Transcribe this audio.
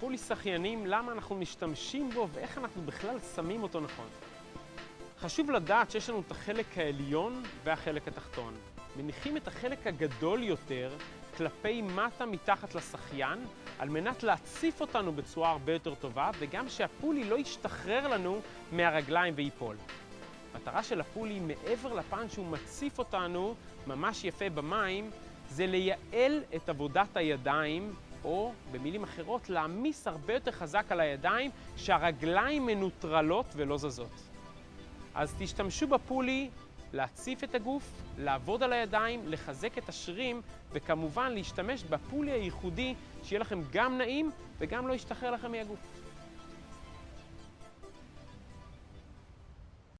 פולי שחיינים, למה אנחנו משתמשים בו ואיך אנחנו בכלל שמים אותו נכון. חשוב לדעת שיש לנו את החלק העליון והחלק התחתון. מניחים את החלק הגדול יותר כלפי מטה מתחת לשחיין, על מנת להציף אותנו בצורה הרבה יותר טובה, וגם שהפולי לא ישתחרר לנו מהרגליים וייפול. המטרה של הפולי, מעבר לפן שהוא מציף אותנו ממש יפה במים, זה לייעל את עבודת הידיים, או במילים אחרות, להעמיס הרבה יותר חזק על הידיים, שהרגליים מנוטרלות ולא זזות. אז תשתמשו בפולי להציף את הגוף, לעבוד על הידיים, לחזק את השרירים, וכמובן להשתמש בפולי הייחודי, שיהיה לכם גם נעים וגם לא ישתחרר לכם מהגוף.